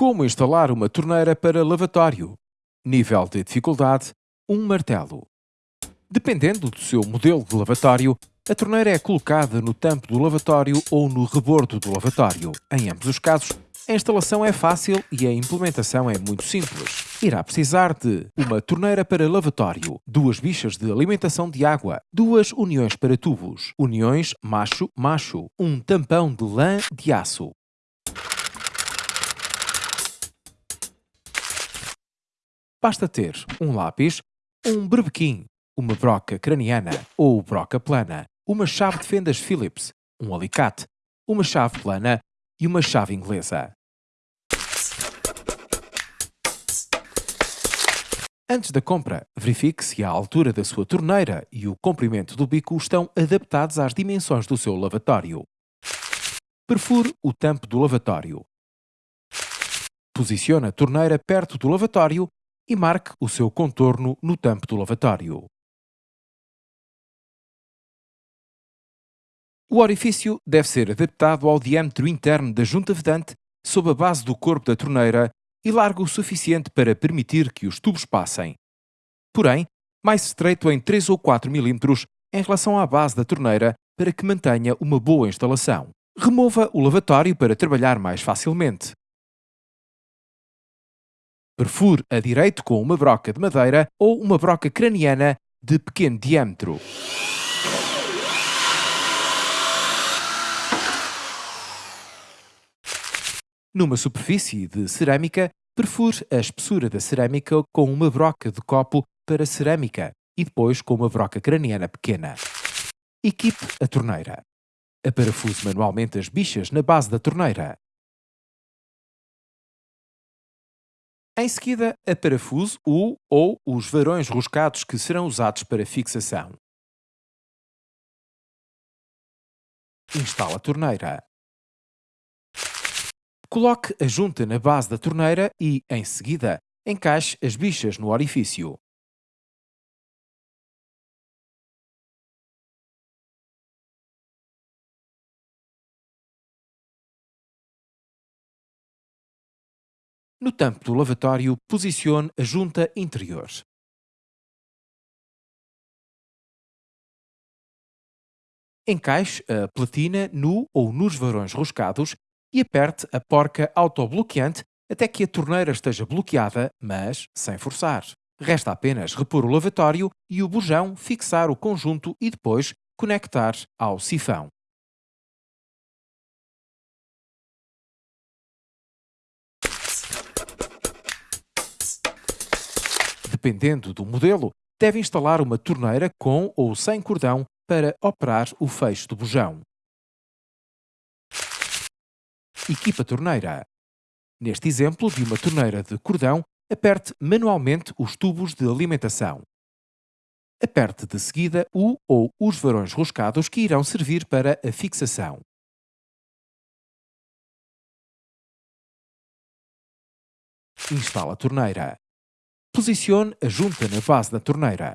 Como instalar uma torneira para lavatório? Nível de dificuldade: um martelo. Dependendo do seu modelo de lavatório, a torneira é colocada no tampo do lavatório ou no rebordo do lavatório. Em ambos os casos, a instalação é fácil e a implementação é muito simples. Irá precisar de uma torneira para lavatório, duas bichas de alimentação de água, duas uniões para tubos, uniões macho-macho, um tampão de lã de aço, Basta ter um lápis, um berbequim, uma broca craniana ou broca plana, uma chave de fendas Phillips, um alicate, uma chave plana e uma chave inglesa. Antes da compra, verifique se a altura da sua torneira e o comprimento do bico estão adaptados às dimensões do seu lavatório. Perfure o tampo do lavatório. Posicione a torneira perto do lavatório e marque o seu contorno no tampo do lavatório. O orifício deve ser adaptado ao diâmetro interno da junta vedante sob a base do corpo da torneira e largo o suficiente para permitir que os tubos passem. Porém, mais estreito em 3 ou 4 mm em relação à base da torneira para que mantenha uma boa instalação. Remova o lavatório para trabalhar mais facilmente. Perfure a direito com uma broca de madeira ou uma broca craniana de pequeno diâmetro. Numa superfície de cerâmica, perfure a espessura da cerâmica com uma broca de copo para cerâmica e depois com uma broca craniana pequena. Equipe a torneira. Aparafuse manualmente as bichas na base da torneira. Em seguida, a parafuso o ou os varões roscados que serão usados para fixação. Instala a torneira. Coloque a junta na base da torneira e, em seguida, encaixe as bichas no orifício. No tampo do lavatório, posicione a junta interior. Encaixe a platina no ou nos varões roscados e aperte a porca autobloqueante até que a torneira esteja bloqueada, mas sem forçar. Resta apenas repor o lavatório e o bujão fixar o conjunto e depois conectar ao sifão. Dependendo do modelo, deve instalar uma torneira com ou sem cordão para operar o fecho do bujão. Equipa torneira. Neste exemplo de uma torneira de cordão, aperte manualmente os tubos de alimentação. Aperte de seguida o ou os varões roscados que irão servir para a fixação. Instala a torneira. Posicione a junta na base da torneira.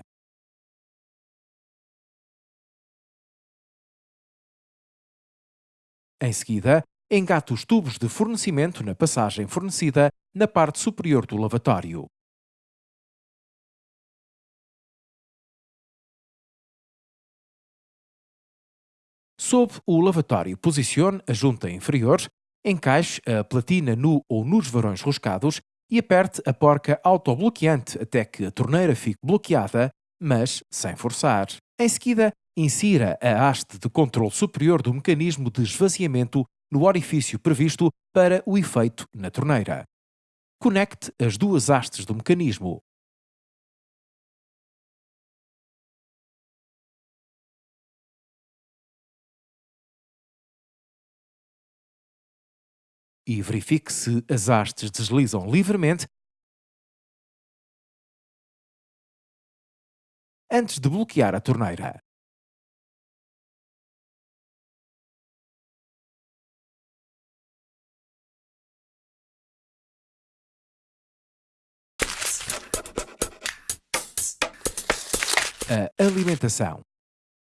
Em seguida, engate os tubos de fornecimento na passagem fornecida na parte superior do lavatório. Sob o lavatório, posicione a junta inferior, encaixe a platina no ou nos varões roscados e aperte a porca autobloqueante até que a torneira fique bloqueada, mas sem forçar. Em seguida, insira a haste de controle superior do mecanismo de esvaziamento no orifício previsto para o efeito na torneira. Conecte as duas hastes do mecanismo. E verifique se as hastes deslizam livremente antes de bloquear a torneira. A alimentação.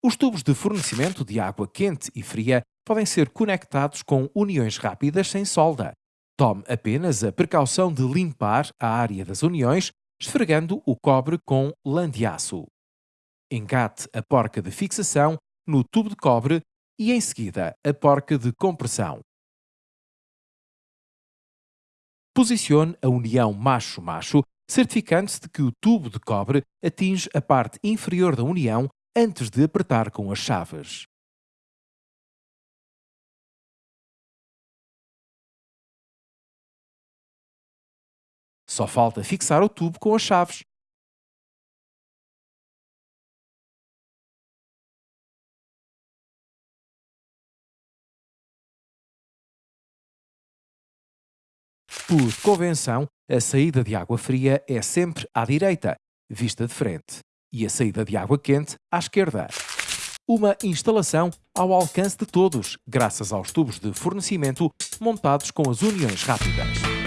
Os tubos de fornecimento de água quente e fria podem ser conectados com uniões rápidas sem solda. Tome apenas a precaução de limpar a área das uniões, esfregando o cobre com lã de aço. Engate a porca de fixação no tubo de cobre e, em seguida, a porca de compressão. Posicione a união macho-macho, certificando-se de que o tubo de cobre atinge a parte inferior da união antes de apertar com as chaves. Só falta fixar o tubo com as chaves. Por convenção, a saída de água fria é sempre à direita, vista de frente, e a saída de água quente à esquerda. Uma instalação ao alcance de todos, graças aos tubos de fornecimento montados com as uniões rápidas.